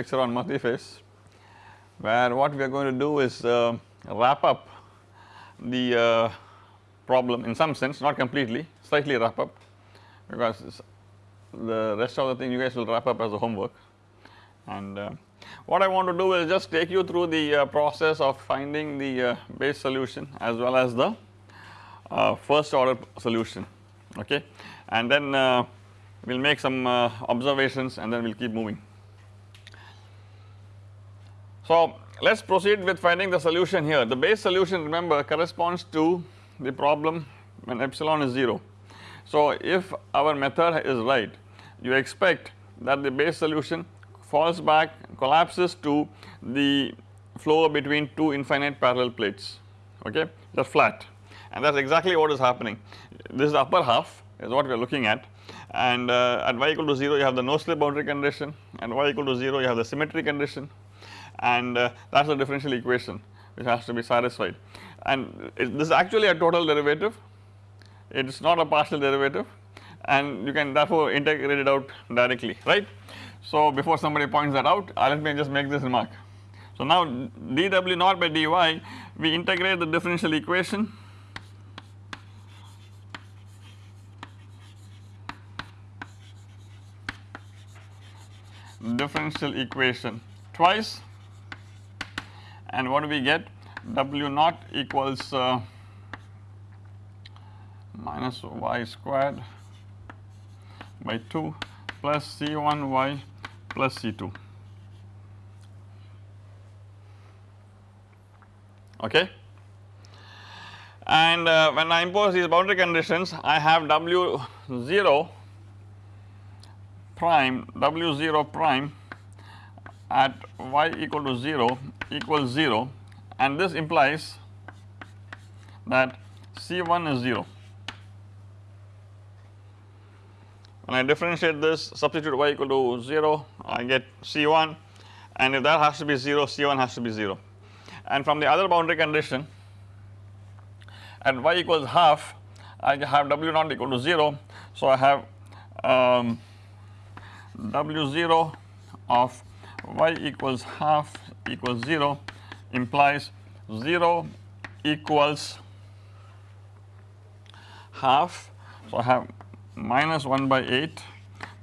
lecture on multiphase where what we are going to do is uh, wrap up the uh, problem in some sense not completely slightly wrap up because the rest of the thing you guys will wrap up as a homework and uh, what I want to do is just take you through the uh, process of finding the uh, base solution as well as the first order solution okay and then we will make some uh, observations and then we will keep moving. So let us proceed with finding the solution here. The base solution remember corresponds to the problem when epsilon is 0. So if our method is right you expect that the base solution falls back collapses to the flow between two infinite parallel plates okay? Just flat. And that is exactly what is happening. This is the upper half is what we are looking at. And uh, at y equal to 0 you have the no slip boundary condition. And y equal to 0 you have the symmetry condition and uh, that is the differential equation which has to be satisfied. And it, this is actually a total derivative. It is not a partial derivative. And you can therefore integrate it out directly right. So before somebody points that out uh, let me just make this remark. So now dw naught by dy we integrate the differential equation. Differential equation twice and what do we get? W naught equals uh, minus y squared by 2 plus C1y plus C2 okay? And uh, when I impose these boundary conditions I have W 0 prime w 0 prime at y equal to 0 equals 0 and this implies that C1 is 0. When I differentiate this substitute y equal to 0 I get C1 and if that has to be 0 C1 has to be 0 and from the other boundary condition at y equals half I have w not equal to 0 so I have um, W0 of y equals half equals 0 implies 0 equals half. So, I have minus 1 by 8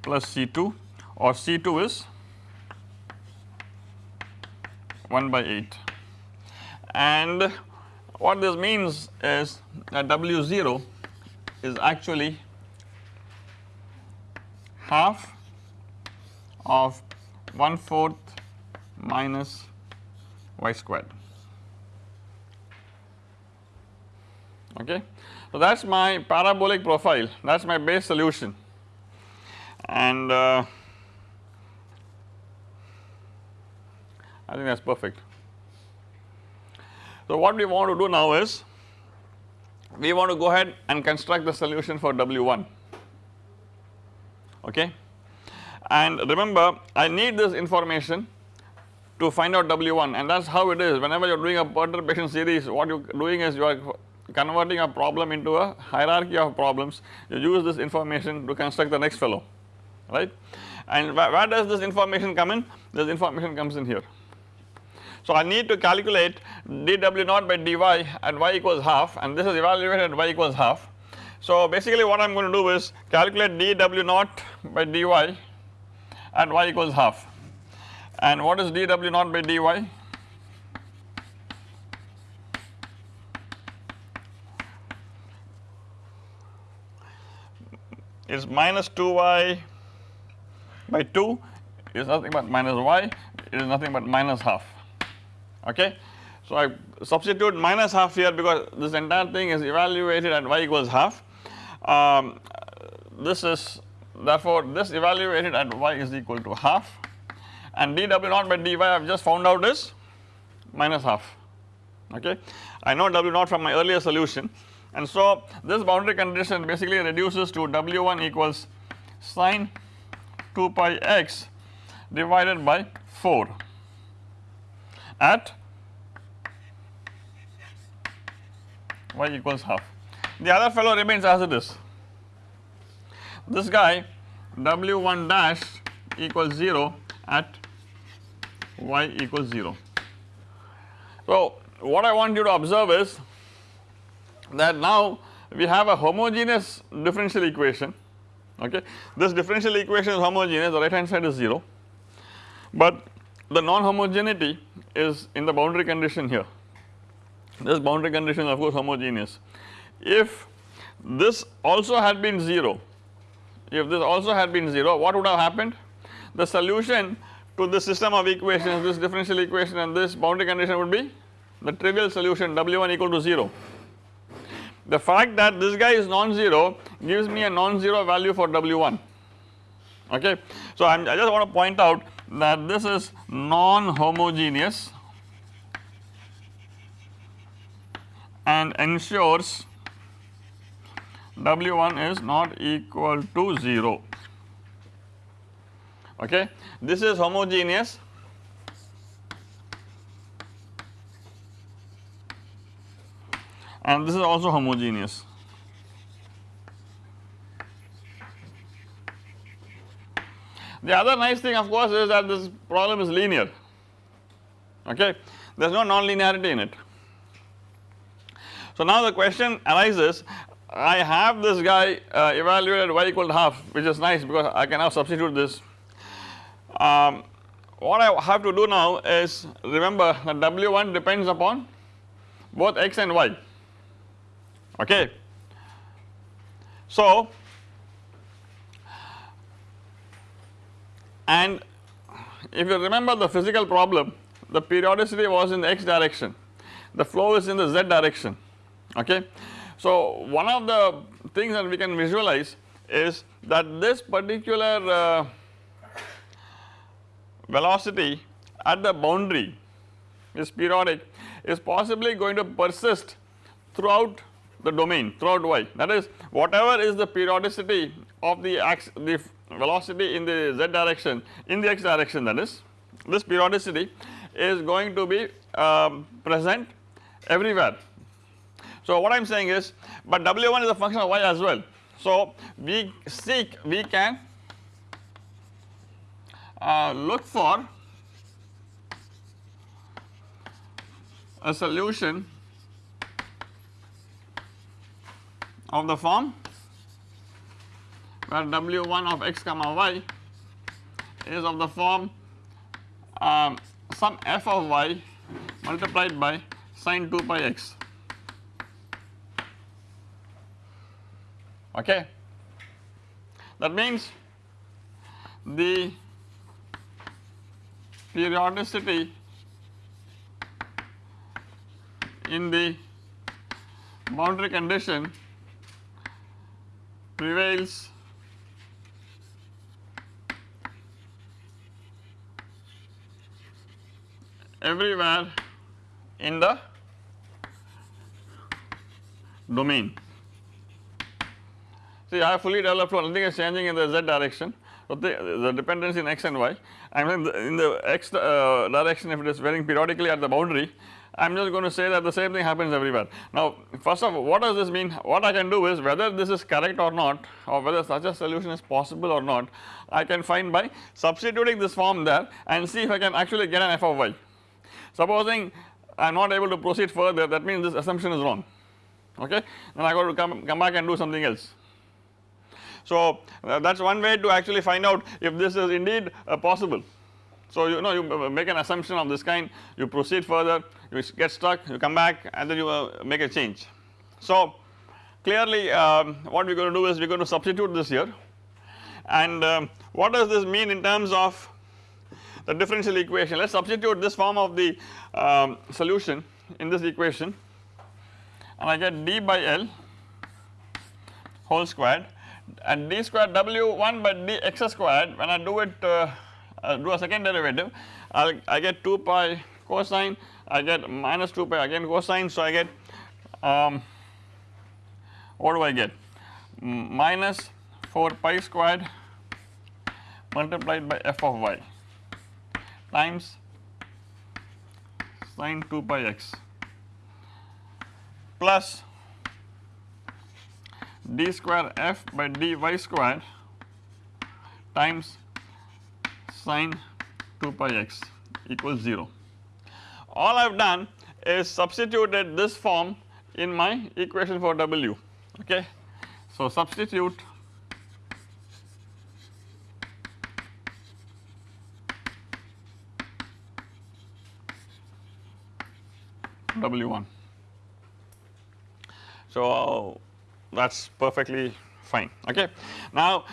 plus C2 or C2 is 1 by 8 and what this means is that W0 is actually half of 1 fourth minus y squared. Okay. So that is my parabolic profile. That is my base solution. And uh, I think that is perfect. So what we want to do now is we want to go ahead and construct the solution for W1 okay and remember I need this information to find out W1 and that is how it is whenever you are doing a perturbation series what you are doing is you are converting a problem into a hierarchy of problems you use this information to construct the next fellow right and where, where does this information come in this information comes in here. So I need to calculate dw naught by dy at y equals half and this is evaluated at y equals half. So basically what I am going to do is calculate dw naught by dy at y equals half. And what is dw naught by dy? Is minus 2y by 2 is nothing but minus y it is nothing but minus half. Okay. So I substitute minus half here because this entire thing is evaluated at y equals half. Um, this is therefore this evaluated at y is equal to half and dw naught by dy I have just found out is minus half okay. I know w naught from my earlier solution and so this boundary condition basically reduces to w1 equals sine 2 pi x divided by 4 at y equals half. The other fellow remains as it is this guy W1 dash equals 0 at y equals 0. So, what I want you to observe is that now we have a homogeneous differential equation okay. This differential equation is homogeneous the right hand side is 0 but the non homogeneity is in the boundary condition here this boundary condition is of course homogeneous. If this also had been 0 if this also had been 0 what would have happened the solution to this system of equations this differential equation and this boundary condition would be the trivial solution W1 equal to 0. The fact that this guy is non-zero gives me a non-zero value for W1 okay. So I just want to point out that this is non-homogeneous and ensures W1 is not equal to 0 okay. This is homogeneous and this is also homogeneous. The other nice thing of course is that this problem is linear okay there is no non-linearity in it. So now the question arises I have this guy uh, evaluated y equal to half which is nice because I can now substitute this. Um, what I have to do now is remember that W1 depends upon both x and y okay. So and if you remember the physical problem the periodicity was in the x direction the flow is in the z direction okay. So one of the things that we can visualize is that this particular uh, velocity at the boundary is periodic is possibly going to persist throughout the domain throughout y that is whatever is the periodicity of the ax the velocity in the z direction in the x direction that is this periodicity is going to be um, present everywhere. So what I am saying is but W1 is a function of y as well. So we seek we can uh, look for a solution of the form where W1 of x comma y is of the form um, some f of y multiplied by sine 2 pi x okay. That means the periodicity in the boundary condition prevails everywhere in the domain. See I have fully developed flow nothing is changing in the z direction so the, the dependence in x and y I mean in the x uh, direction if it is varying periodically at the boundary I am just going to say that the same thing happens everywhere. Now first of all what does this mean what I can do is whether this is correct or not or whether such a solution is possible or not I can find by substituting this form there and see if I can actually get an f of y. Supposing I am not able to proceed further that means this assumption is wrong okay then I got to come, come back and do something else. So uh, that is one way to actually find out if this is indeed uh, possible. So you know you make an assumption of this kind you proceed further you get stuck you come back and then you uh, make a change. So clearly um, what we are going to do is we are going to substitute this here and um, what does this mean in terms of the differential equation let us substitute this form of the um, solution in this equation and I get d by L whole squared and d squared w1 by d x squared when I do it uh, uh, do a second derivative I, I get 2 pi cosine I get minus 2 pi again cosine so I get um, what do I get? Minus 4 pi squared multiplied by f of y times sine 2 pi x plus d square f by dy square times sine 2 pi x equals 0. All I have done is substituted this form in my equation for w okay. So substitute W1. So that is perfectly fine okay. Now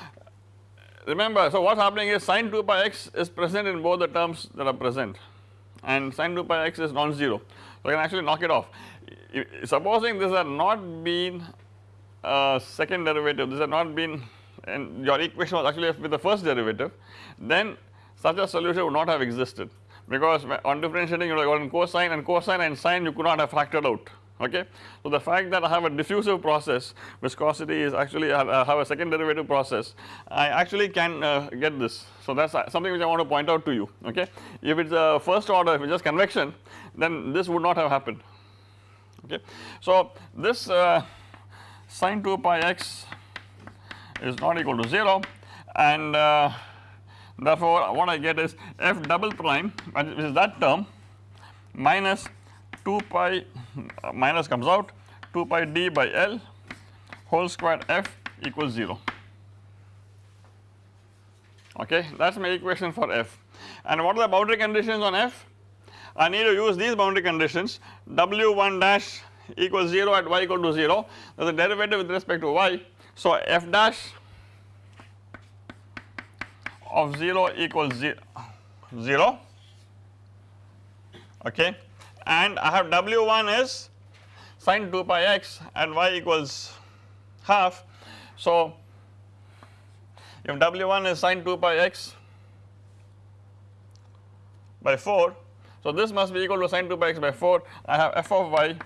remember so what is happening is sin 2 pi x is present in both the terms that are present and sin 2 pi x is non-zero. So I can actually knock it off. Supposing this had not been a second derivative, this had not been and your equation was actually with the first derivative, then such a solution would not have existed because on differentiating you would have gotten cosine and cosine and sine you could not have factored out okay. So the fact that I have a diffusive process viscosity is actually I have a second derivative process I actually can uh, get this. So that is something which I want to point out to you okay. If it is a first order if it is just convection then this would not have happened okay. So this uh, sine 2 pi x is not equal to 0 and uh, therefore what I get is f double prime which is that term minus 2 pi minus comes out 2 pi d by L whole square f equals 0 okay that is my equation for f. And what are the boundary conditions on f? I need to use these boundary conditions. W1 dash equals 0 at y equal to 0 there is a derivative with respect to y. So f dash of 0 equals 0 okay and I have W1 is sine 2 pi x and y equals half. So, if W1 is sine 2 pi x by 4, so this must be equal to sine 2 pi x by 4, I have f of y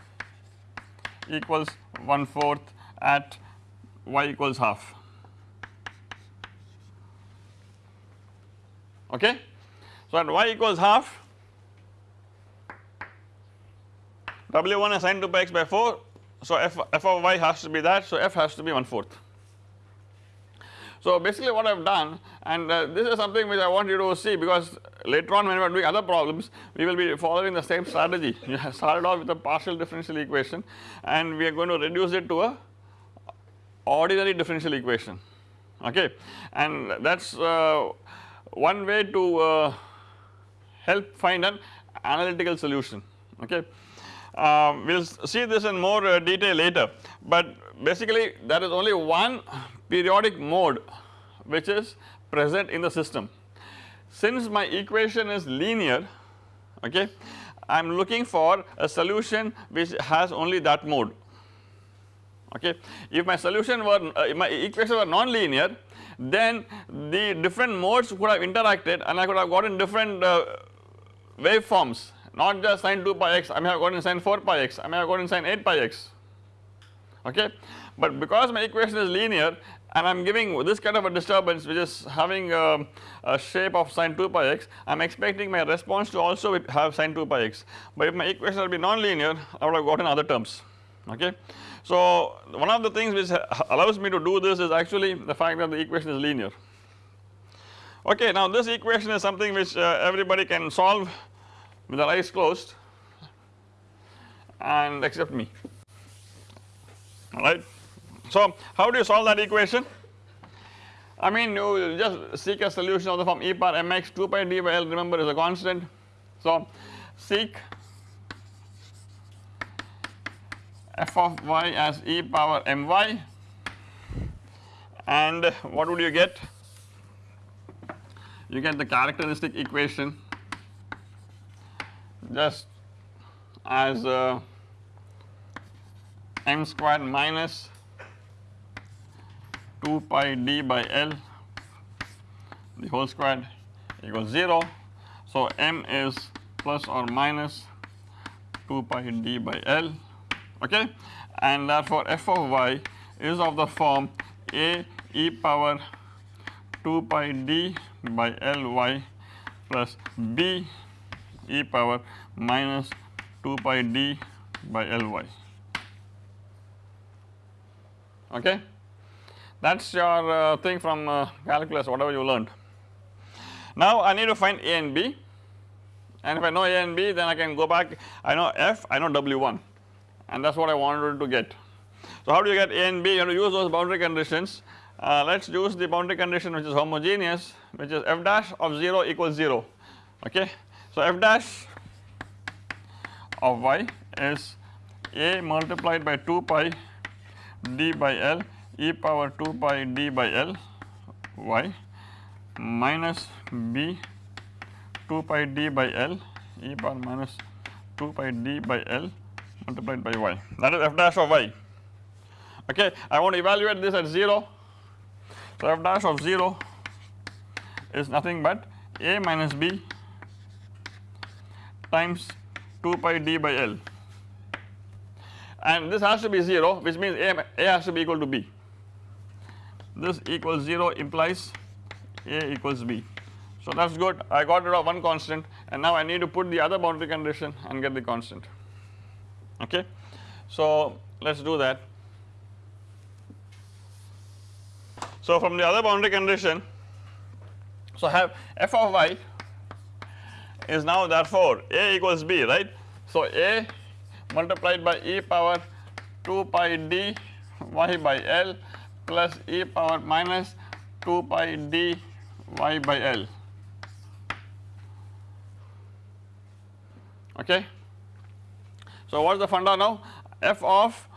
equals 1 fourth at y equals half. Okay. So, at y equals half W1 is sine 2 pi x by 4 so f, f of y has to be that so f has to be 1 fourth. So basically what I have done and uh, this is something which I want you to see because later on when we are doing other problems we will be following the same strategy you have started off with a partial differential equation and we are going to reduce it to a ordinary differential equation okay and that is uh, one way to uh, help find an analytical solution okay. Um, we will see this in more uh, detail later, but basically there is only one periodic mode which is present in the system. Since my equation is linear okay, I am looking for a solution which has only that mode okay. If my solution were uh, my equation were non-linear then the different modes could have interacted and I could have gotten different uh, waveforms not just sine 2 pi x I may have gotten sine 4 pi x I may have gotten sine 8 pi x okay. But because my equation is linear and I am giving this kind of a disturbance which is having a, a shape of sine 2 pi x I am expecting my response to also have sine 2 pi x but if my equation will be non-linear I would have gotten other terms okay. So one of the things which allows me to do this is actually the fact that the equation is linear okay. Now this equation is something which uh, everybody can solve with their eyes closed and except me alright. So how do you solve that equation? I mean you just seek a solution of the form e power mx 2 pi d by L remember is a constant. So seek f of y as e power my and what would you get? You get the characteristic equation just as uh, m squared minus 2 pi d by L the whole squared equals 0. So, m is plus or minus 2 pi d by L okay and therefore f of y is of the form a e power 2 pi d by L y plus b e power minus 2 pi d by Ly okay. That is your uh, thing from uh, calculus whatever you learned. Now I need to find A and B and if I know A and B then I can go back I know F I know W1 and that is what I wanted to get. So how do you get A and B you have to use those boundary conditions uh, let us use the boundary condition which is homogeneous which is f dash of 0 equals 0 okay. So f dash of y is a multiplied by 2 pi d by L e power 2 pi d by L y minus b 2 pi d by L e power minus 2 pi d by L multiplied by y that is f dash of y okay. I want to evaluate this at 0 so f dash of 0 is nothing but a minus b times 2 pi d by L. And this has to be 0 which means a, a has to be equal to b. This equals 0 implies a equals b. So that is good. I got rid of one constant and now I need to put the other boundary condition and get the constant. Okay? So let us do that. So from the other boundary condition, so have f of y is now therefore a equals b right. So a multiplied by e power 2 pi d y by L plus e power minus 2 pi d y by L okay. So what is the funda now f of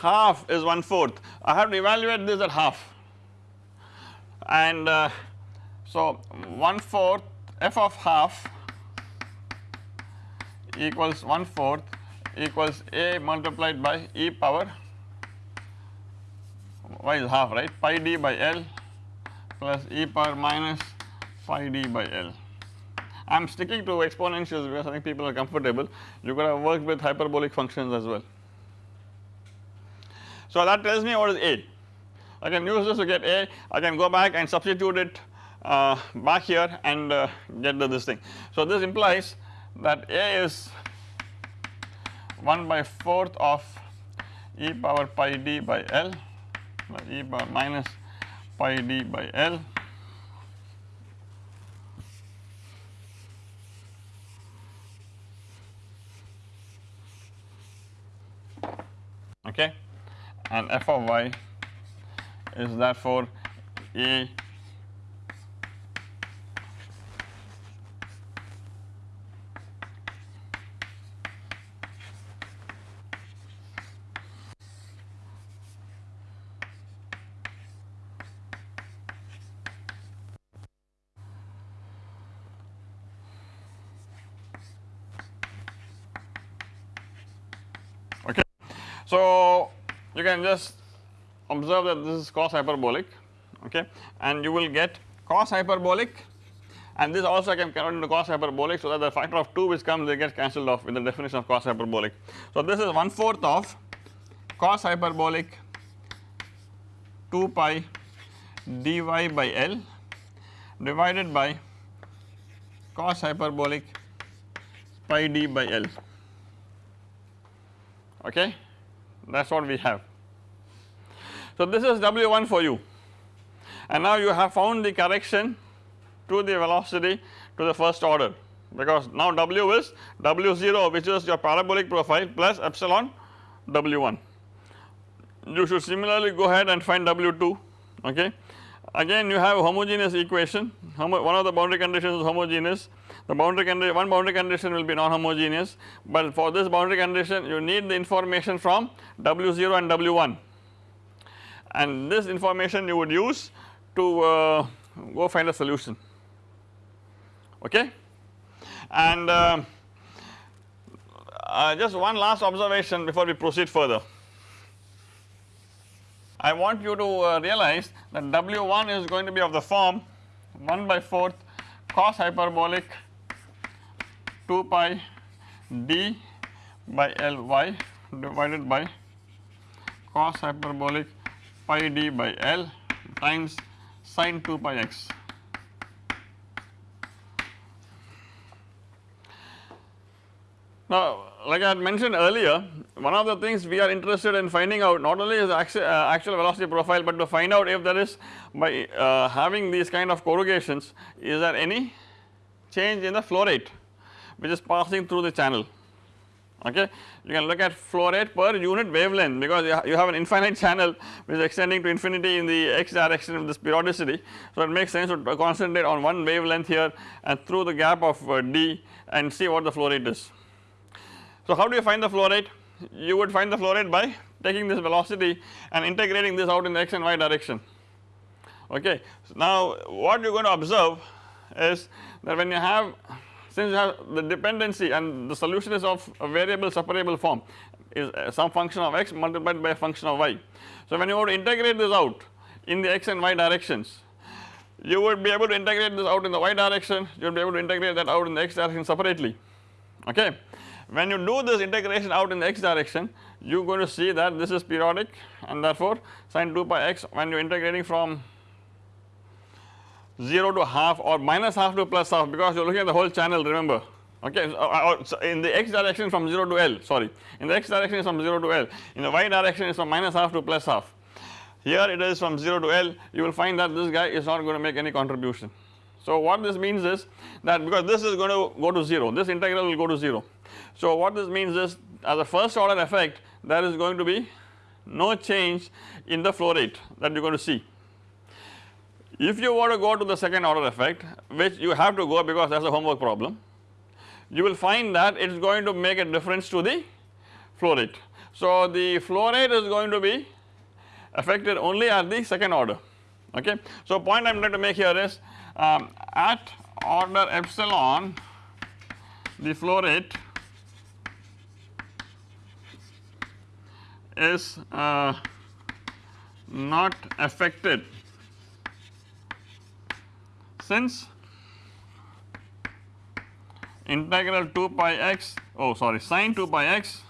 half is 1 fourth I have to evaluate this at half and uh, so 1 fourth f of half equals 1 fourth equals a multiplied by e power y is half right pi d by L plus e power minus pi d by L. I am sticking to exponentials because I think people are comfortable you could have worked with hyperbolic functions as well. So that tells me what is A I can use this to get A, I can go back and substitute it uh, back here and uh, get the this thing. So this implies that A is 1 by 4th of e power pi d by L e power minus pi d by L. Okay? And f of y is therefore A okay. So, you can just observe that this is cos hyperbolic okay and you will get cos hyperbolic and this also I can convert into cos hyperbolic so that the factor of 2 which comes they get cancelled off with the definition of cos hyperbolic. So this is 1 fourth of cos hyperbolic 2 pi dy by L divided by cos hyperbolic pi d by L okay that is what we have. So this is W1 for you. And now you have found the correction to the velocity to the first order. Because now W is W0 which is your parabolic profile plus epsilon W1. You should similarly go ahead and find W2 okay. Again you have a homogeneous equation. Homo one of the boundary conditions is homogeneous. The boundary condition one boundary condition will be non-homogeneous. But for this boundary condition you need the information from W0 and W1 and this information you would use to uh, go find a solution okay. And uh, uh, just one last observation before we proceed further. I want you to uh, realize that W1 is going to be of the form 1 by 4th cos hyperbolic 2 pi d by Ly divided by cos hyperbolic pi d by L times sine 2 pi x. Now like I had mentioned earlier one of the things we are interested in finding out not only is actual, uh, actual velocity profile but to find out if there is by uh, having these kind of corrugations is there any change in the flow rate which is passing through the channel okay. You can look at flow rate per unit wavelength because you have an infinite channel which is extending to infinity in the x direction of this periodicity. So it makes sense to concentrate on one wavelength here and through the gap of uh, d and see what the flow rate is. So how do you find the flow rate? You would find the flow rate by taking this velocity and integrating this out in the x and y direction okay. So now what you are going to observe is that when you have since you have the dependency and the solution is of a variable separable form is uh, some function of x multiplied by a function of y. So when you want to integrate this out in the x and y directions you would be able to integrate this out in the y direction you would be able to integrate that out in the x direction separately okay. When you do this integration out in the x direction you are going to see that this is periodic and therefore sin 2 pi x when you are integrating from 0 to half or minus half to plus half because you are looking at the whole channel remember? Okay so, uh, so in the x direction from 0 to L sorry. In the x direction is from 0 to L. In the y direction is from minus half to plus half. Here it is from 0 to L. You will find that this guy is not going to make any contribution. So what this means is that because this is going to go to 0 this integral will go to 0. So what this means is as a first order effect there is going to be no change in the flow rate that you are going to see if you want to go to the second order effect which you have to go because that is a homework problem, you will find that it is going to make a difference to the flow rate. So the flow rate is going to be affected only at the second order okay. So point I am trying to make here is um, at order epsilon the flow rate is uh, not affected since integral 2 pi x oh sorry sine 2 pi x.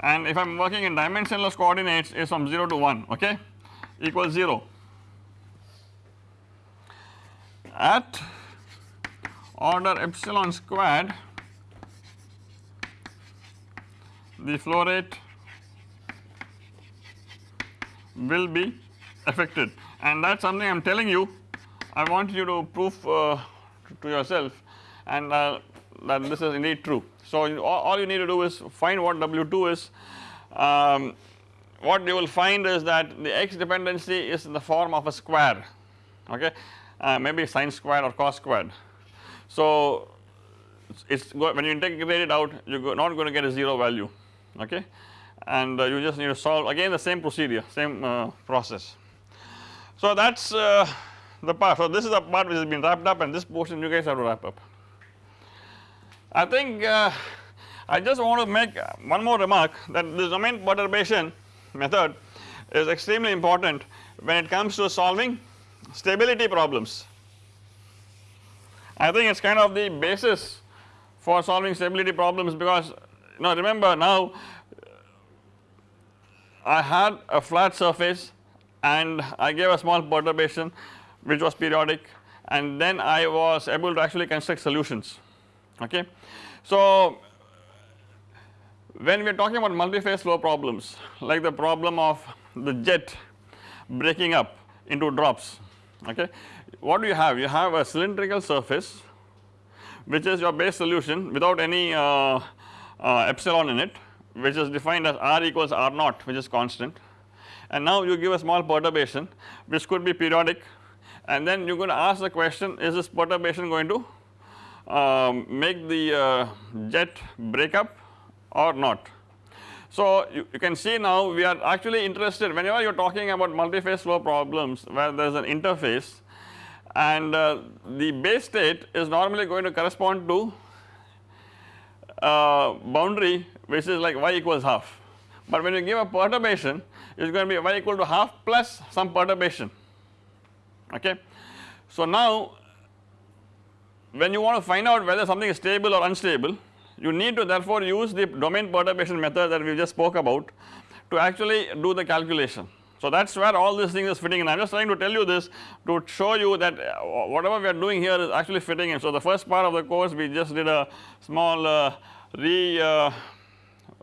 And if I am working in dimensionless coordinates is from 0 to 1 okay? Equals 0 at order epsilon squared the flow rate will be affected and that is something I am telling you I want you to prove uh, to yourself and uh, that this is indeed true. So all, you need to do is find what W2 is um, what you will find is that the x dependency is in the form of a square okay uh, maybe sine squared or cos squared. So it is when you integrate it out you are not going to get a 0 value okay and uh, you just need to solve again the same procedure same uh, process. So that is uh, the part. So this is the part which has been wrapped up and this portion you guys have to wrap up. I think uh, I just want to make one more remark that this domain perturbation method is extremely important when it comes to solving stability problems. I think it is kind of the basis for solving stability problems because you know remember now I had a flat surface and I gave a small perturbation which was periodic. And then I was able to actually construct solutions. Okay. So when we are talking about multi-phase flow problems like the problem of the jet breaking up into drops okay? What do you have? You have a cylindrical surface which is your base solution without any uh, uh, epsilon in it which is defined as r equals r naught which is constant and now you give a small perturbation which could be periodic and then you are going to ask the question is this perturbation going to um, make the uh, jet break up or not. So you, you, can see now we are actually interested whenever you are talking about multi-phase flow problems where there is an interface and uh, the base state is normally going to correspond to uh, boundary which is like y equals half but when you give a perturbation it is going to be y equal to half plus some perturbation okay. So now when you want to find out whether something is stable or unstable you need to therefore use the domain perturbation method that we just spoke about to actually do the calculation. So that is where all this thing is fitting in I am just trying to tell you this to show you that uh, whatever we are doing here is actually fitting in. So the first part of the course we just did a small uh,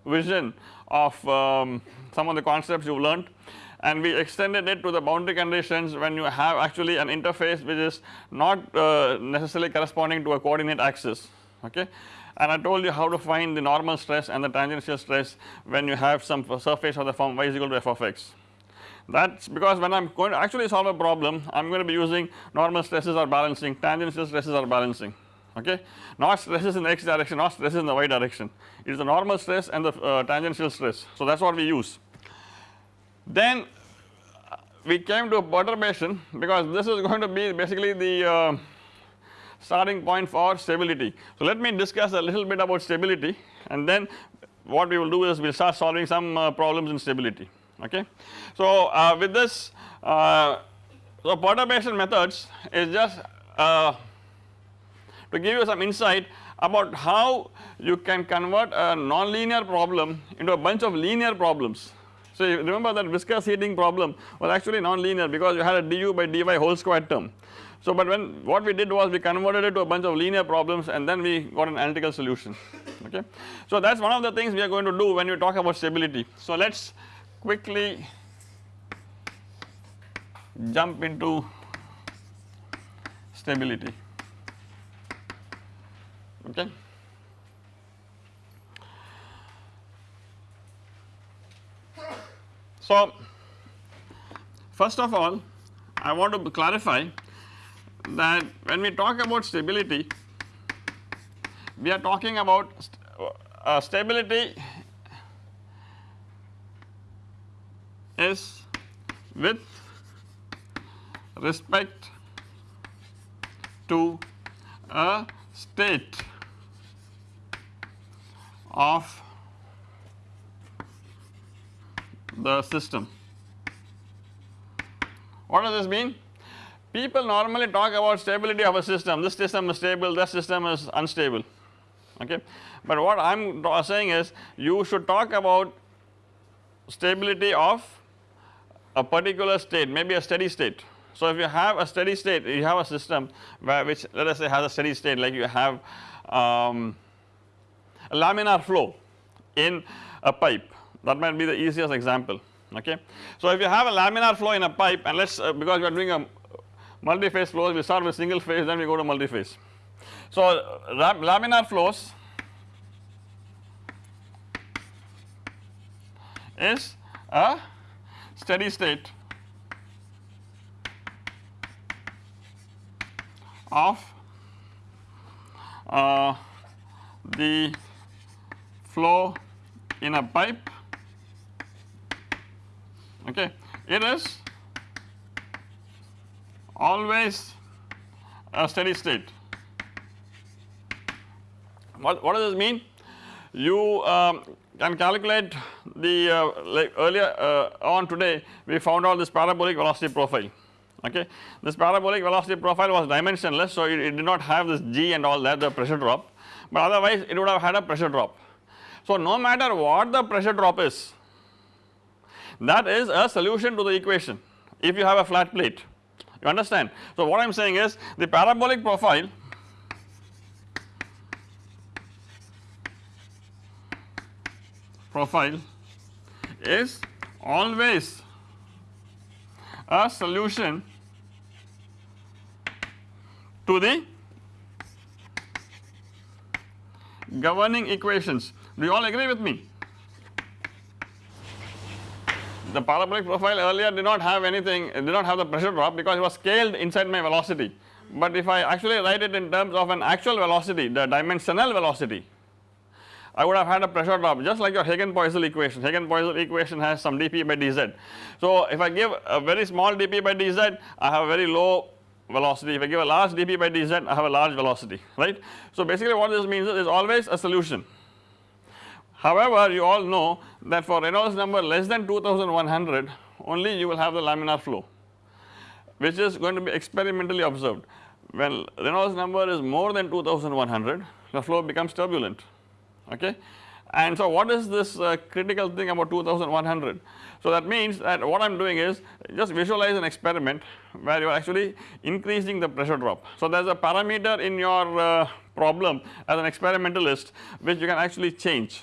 revision of um, some of the concepts you have learned. And we extended it to the boundary conditions when you have actually an interface which is not uh, necessarily corresponding to a coordinate axis okay? And I told you how to find the normal stress and the tangential stress when you have some surface of the form y is equal to f of x. That is because when I am going to actually solve a problem I am going to be using normal stresses or balancing, tangential stresses or balancing okay not stresses in the x direction not stresses in the y direction it is the normal stress and the uh, tangential stress so that is what we use. Then uh, we came to a perturbation because this is going to be basically the uh, starting point for stability. So let me discuss a little bit about stability and then what we will do is we will start solving some uh, problems in stability okay. So uh, with this uh, so perturbation methods is just uh, to give you some insight about how you can convert a nonlinear problem into a bunch of linear problems. So remember that viscous heating problem was actually nonlinear because you had a du by dy whole square term. So but when what we did was we converted it to a bunch of linear problems and then we got an analytical solution okay. So that is one of the things we are going to do when we talk about stability. So let us quickly jump into stability okay. So first of all I want to clarify that when we talk about stability we are talking about st uh, stability is with respect to a state of the system. What does this mean? People normally talk about stability of a system, this system is stable, that system is unstable okay. But what I am saying is you should talk about stability of a particular state maybe a steady state. So if you have a steady state you have a system where which let us say has a steady state like you have um, laminar flow in a pipe that might be the easiest example okay. So if you have a laminar flow in a pipe and let us uh, because we are doing a multi-phase flows we start with single phase then we go to multi-phase. So laminar flows is a steady state of uh, the flow in a pipe okay it is always a steady state what, what does this mean you um, can calculate the uh, like earlier uh, on today we found out this parabolic velocity profile okay. This parabolic velocity profile was dimensionless so it, it, did not have this g and all that the pressure drop but otherwise it would have had a pressure drop. So no matter what the pressure drop is that is a solution to the equation if you have a flat plate you understand. So what I am saying is the parabolic profile profile is always a solution to the governing equations. Do you all agree with me? The parabolic profile earlier did not have anything, it did not have the pressure drop because it was scaled inside my velocity. But if I actually write it in terms of an actual velocity, the dimensional velocity, I would have had a pressure drop just like your Hagen-Poiseuille equation. Hagen-Poiseuille equation has some dP by dz. So if I give a very small dP by dz, I have a very low velocity. If I give a large dP by dz, I have a large velocity, right. So basically what this means is always a solution. However, you all know that for Reynolds number less than 2100 only you will have the laminar flow which is going to be experimentally observed. When Reynolds number is more than 2100 the flow becomes turbulent okay and so what is this uh, critical thing about 2100 so that means that what I am doing is just visualize an experiment where you are actually increasing the pressure drop. So there is a parameter in your uh, problem as an experimentalist which you can actually change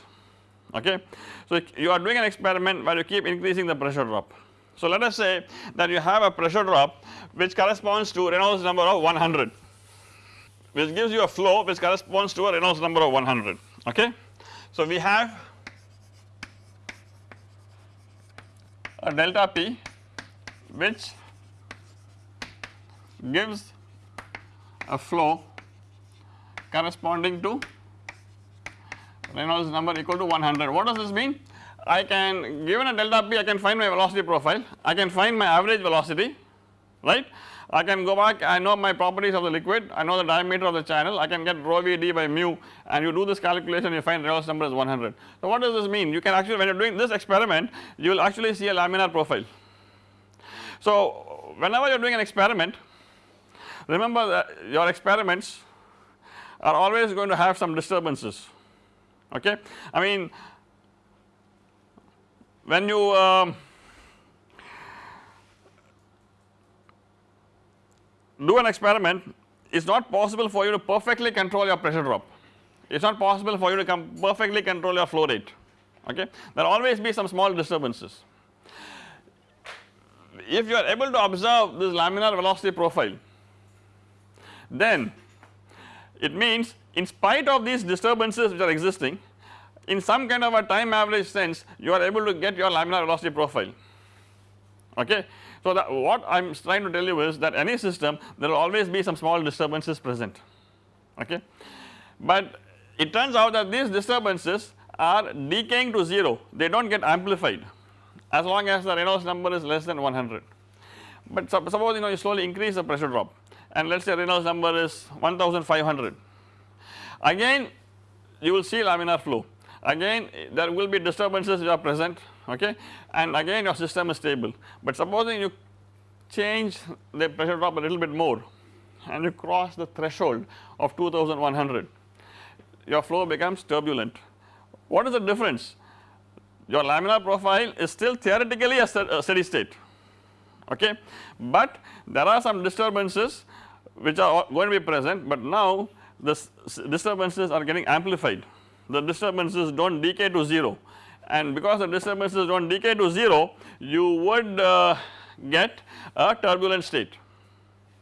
okay. So you are doing an experiment where you keep increasing the pressure drop. So let us say that you have a pressure drop which corresponds to Reynolds number of 100 which gives you a flow which corresponds to a Reynolds number of 100 okay. So we have a delta P which gives a flow corresponding to Reynolds number equal to 100. What does this mean? I can given a delta P I can find my velocity profile, I can find my average velocity right. I can go back I know my properties of the liquid, I know the diameter of the channel, I can get rho v d by mu and you do this calculation you find Reynolds number is 100. So what does this mean? You can actually when you are doing this experiment you will actually see a laminar profile. So whenever you are doing an experiment remember that your experiments are always going to have some disturbances okay. I mean when you um, do an experiment it is not possible for you to perfectly control your pressure drop it is not possible for you to come perfectly control your flow rate okay there will always be some small disturbances. If you are able to observe this laminar velocity profile then it means in spite of these disturbances which are existing in some kind of a time average sense you are able to get your laminar velocity profile okay. So what I am trying to tell you is that any system there will always be some small disturbances present okay. But it turns out that these disturbances are decaying to 0 they do not get amplified as long as the Reynolds number is less than 100. But suppose you know you slowly increase the pressure drop and let us say Reynolds number is 1500 again you will see laminar flow. Again there will be disturbances which are present okay? And again your system is stable. But supposing you change the pressure drop a little bit more and you cross the threshold of 2100 your flow becomes turbulent. What is the difference? Your laminar profile is still theoretically a steady state okay? But there are some disturbances which are going to be present but now the disturbances are getting amplified. The disturbances do not decay to 0 and because the disturbances do not decay to 0 you would uh, get a turbulent state.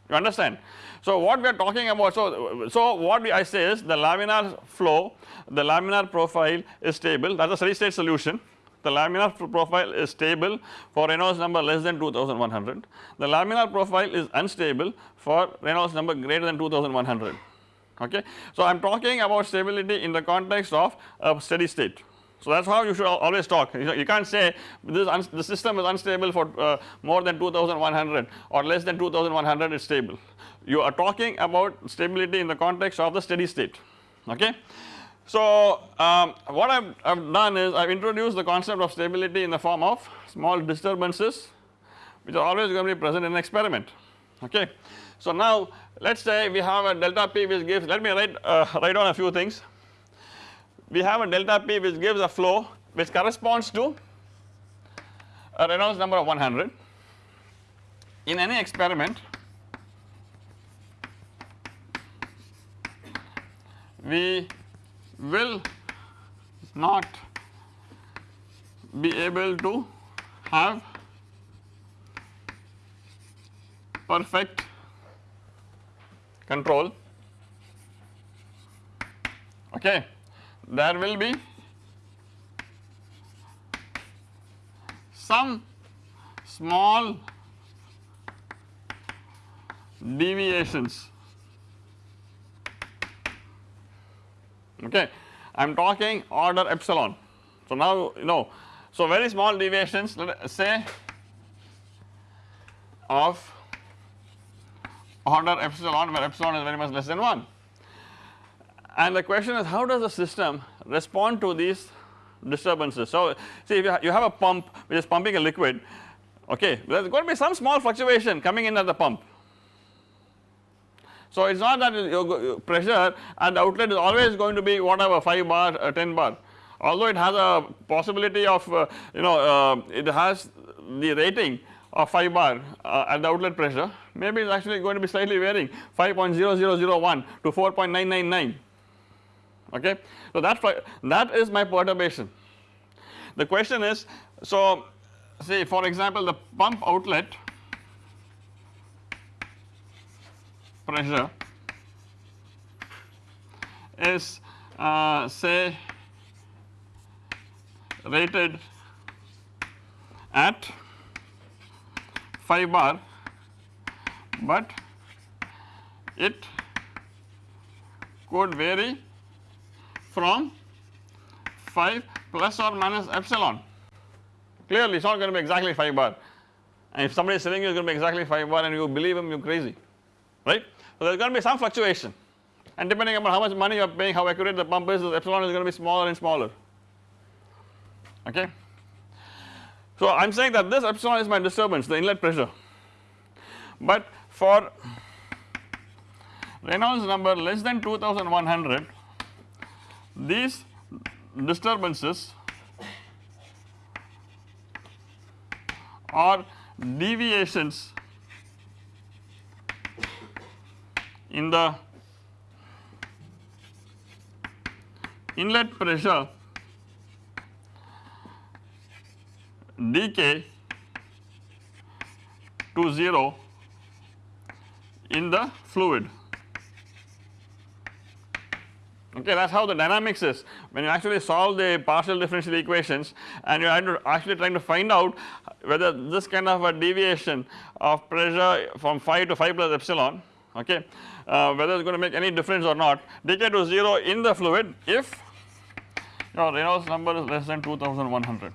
You understand. So what we are talking about so, so what I say is the laminar flow the laminar profile is stable. That is a steady state solution the laminar profile is stable for Reynolds number less than 2100 the laminar profile is unstable for Reynolds number greater than 2100 okay. So I am talking about stability in the context of a steady state. So that is how you should always talk you, know, you can't say this the system is unstable for uh, more than 2100 or less than 2100 is stable. You are talking about stability in the context of the steady state okay. So um, what I have done is I have introduced the concept of stability in the form of small disturbances which are always going to be present in an experiment okay. So now let us say we have a delta p which gives let me write uh, write down a few things we have a delta p which gives a flow which corresponds to a Reynolds number of 100 in any experiment we will not be able to have perfect control. Okay there will be some small deviations okay I am talking order epsilon so now you know so very small deviations let us say of order epsilon where epsilon is very much less than 1. And the question is how does the system respond to these disturbances. So see if you have a pump which is pumping a liquid okay there is going to be some small fluctuation coming in at the pump. So it is not that your pressure and the outlet is always going to be whatever 5 bar uh, 10 bar although it has a possibility of uh, you know uh, it has the rating of 5 bar uh, at the outlet pressure maybe it is actually going to be slightly varying 5.0001 to 4.999 okay. So that that is my perturbation. The question is so say for example the pump outlet pressure is uh, say rated at 5 bar but it could vary from 5 plus or minus epsilon. Clearly it is not going to be exactly 5 bar. And if somebody is telling you it is going to be exactly 5 bar and you believe him you are crazy. Right. So there is going to be some fluctuation. And depending upon how much money you are paying how accurate the pump is the epsilon is going to be smaller and smaller. Okay. So I am saying that this epsilon is my disturbance the inlet pressure. But for Reynolds number less than 2100 these disturbances are deviations in the inlet pressure decay to 0 in the fluid. Okay that is how the dynamics is. When you actually solve the partial differential equations and you are actually trying to find out whether this kind of a deviation of pressure from phi to phi plus epsilon okay? Uh, whether it is going to make any difference or not decay to 0 in the fluid if your Reynolds number is less than 2100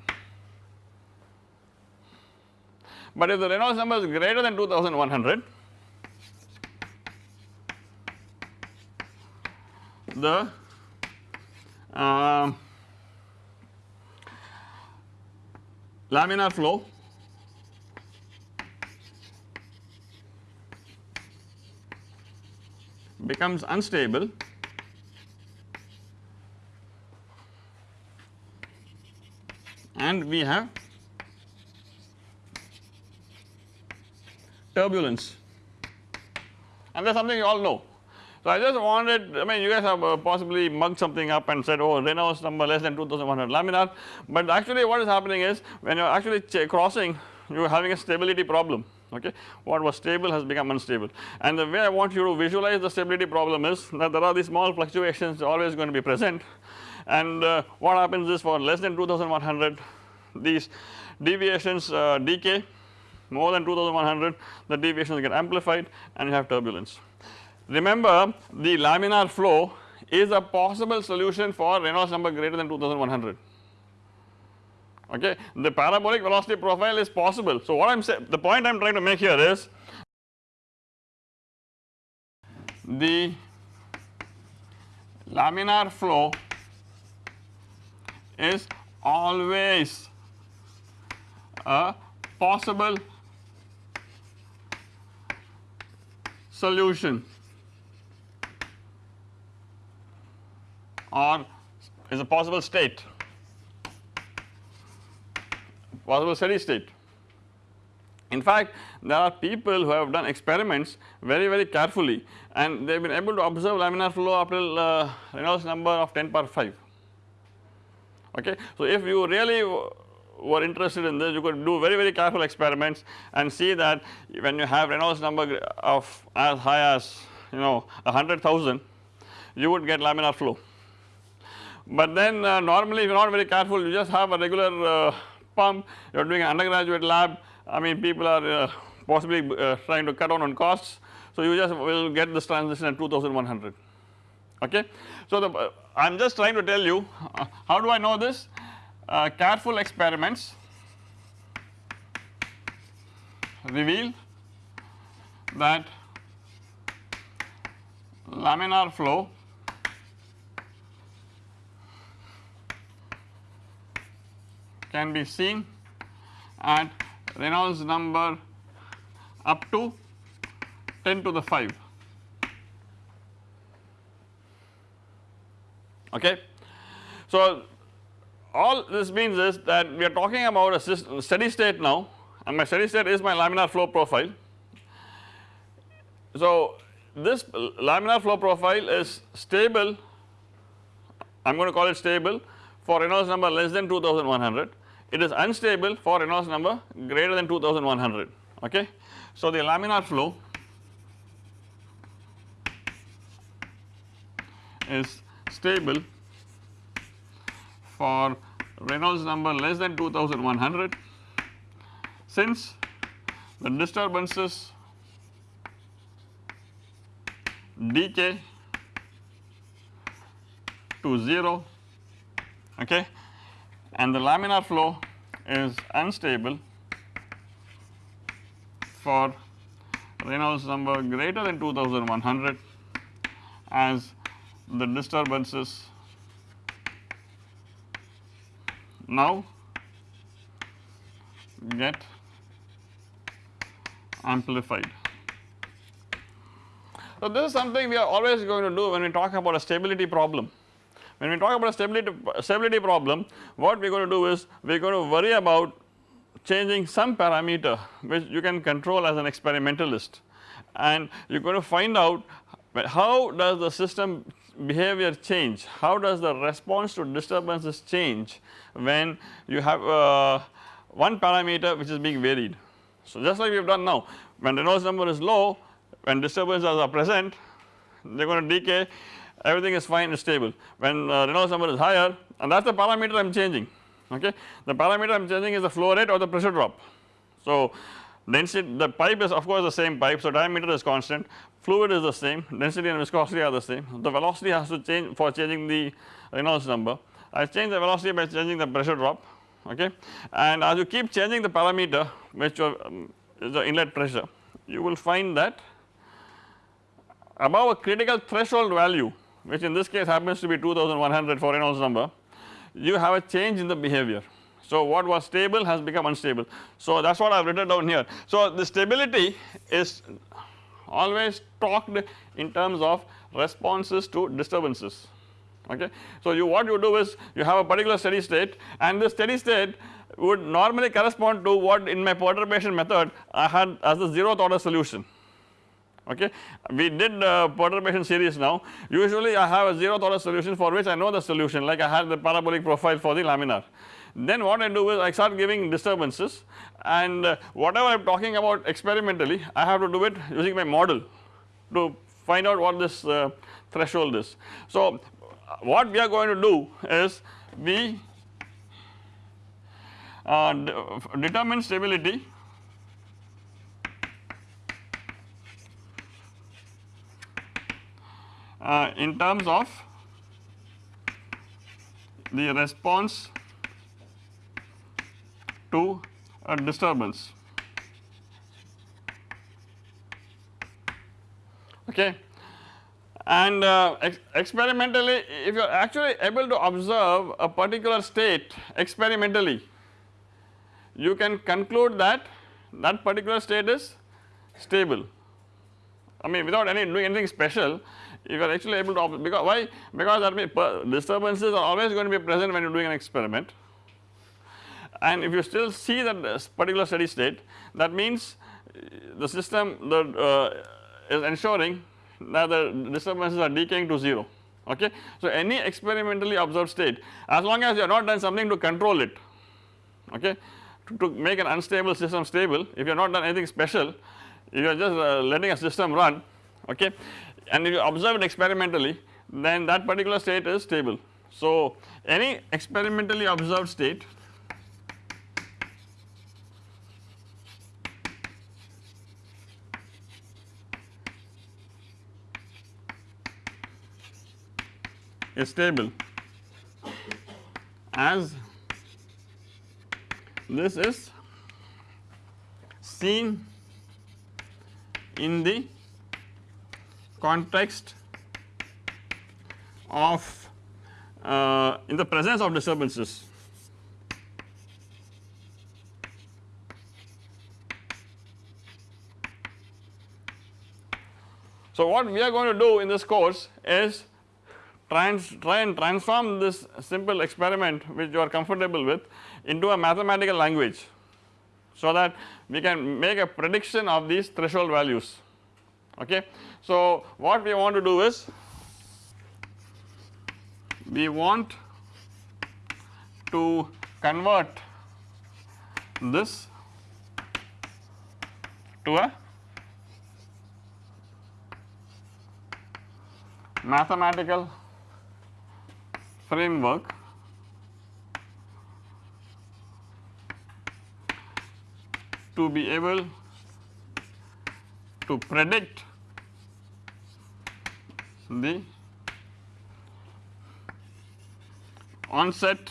but if the Reynolds number is greater than 2100 the uh, laminar flow becomes unstable. And we have turbulence. And that is something you all know. So I just wanted I mean you guys have uh, possibly mugged something up and said oh Reynolds number less than 2100 laminar. But actually what is happening is when you are actually crossing you are having a stability problem okay? What was stable has become unstable. And the way I want you to visualize the stability problem is that there are these small fluctuations always going to be present. And uh, what happens is for less than 2100 these deviations uh, decay. More than 2100 the deviations get amplified and you have turbulence. Remember the laminar flow is a possible solution for Reynolds number greater than 2100 okay? The parabolic velocity profile is possible. So what I am saying the point I am trying to make here is the laminar flow is always a possible solution. Or is a possible state possible steady state. In fact there are people who have done experiments very very carefully and they have been able to observe laminar flow up till uh, Reynolds number of 10 power 5 okay. So if you really were interested in this you could do very very careful experiments and see that when you have Reynolds number of as high as you know 100,000 you would get laminar flow. But then uh, normally if you are not very careful you just have a regular uh, pump you are doing an undergraduate lab. I mean people are uh, possibly uh, trying to cut down on costs. So you just will get this transition at 2100 okay. So the I am just trying to tell you uh, how do I know this? Uh, careful experiments. Reveal that laminar flow can be seen at Reynolds number up to 10 to the 5 okay. So all this means is that we are talking about a steady state now and my steady state is my laminar flow profile. So this laminar flow profile is stable I am going to call it stable for Reynolds number less than 2100 it is unstable for Reynolds number greater than 2100 okay. So the laminar flow is stable for Reynolds number less than 2100 since the disturbances decay to 0 okay and the laminar flow is unstable for Reynolds number greater than 2100 as the disturbances now get amplified. So, this is something we are always going to do when we talk about a stability problem. When we talk about a stability, stability problem what we are going to do is we are going to worry about changing some parameter which you can control as an experimentalist and you are going to find out how does the system behavior change, how does the response to disturbances change when you have uh, one parameter which is being varied. So just like we have done now when Reynolds number is low when disturbances are present they are going to decay everything is fine and stable. When uh, Reynolds number is higher and that is the parameter I am changing okay. The parameter I am changing is the flow rate or the pressure drop. So density the pipe is of course the same pipe so diameter is constant. Fluid is the same density and viscosity are the same. The velocity has to change for changing the Reynolds number. I change the velocity by changing the pressure drop okay? And as you keep changing the parameter which um, is the inlet pressure you will find that above a critical threshold value which in this case happens to be 2100 for Reynolds number you have a change in the behavior so, what was stable has become unstable. So, that is what I have written down here. So, the stability is always talked in terms of responses to disturbances okay. So, you what you do is you have a particular steady state and the steady state would normally correspond to what in my perturbation method I had as the zeroth order solution okay. We did uh, perturbation series now usually I have a zeroth order solution for which I know the solution like I had the parabolic profile for the laminar then what I do is I start giving disturbances and uh, whatever I am talking about experimentally I have to do it using my model to find out what this uh, threshold is. So what we are going to do is we uh, determine stability uh, in terms of the response to a disturbance. Okay. And uh, ex experimentally if you are actually able to observe a particular state experimentally you can conclude that that particular state is stable. I mean without any doing anything special if you are actually able to because why? Because mean disturbances are always going to be present when you are doing an experiment. And if you still see that particular steady state that means uh, the system uh, is ensuring that the disturbances are decaying to 0 okay. So any experimentally observed state as long as you have not done something to control it okay to, to make an unstable system stable if you have not done anything special you are just uh, letting a system run okay and if you observe it experimentally then that particular state is stable. So any experimentally observed state is stable as this is seen in the context of uh, in the presence of disturbances. So, what we are going to do in this course is trans, try and transform this simple experiment which you are comfortable with into a mathematical language so that we can make a prediction of these threshold values okay. So what we want to do is we want to convert this to a mathematical framework to be able to predict. The onset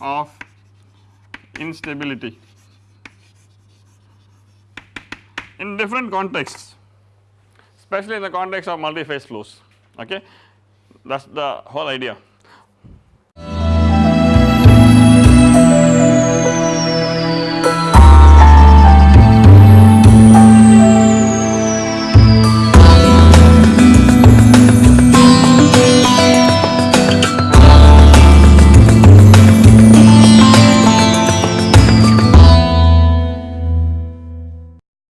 of instability. In different contexts especially in the context of multi-phase flows okay? That is the whole idea.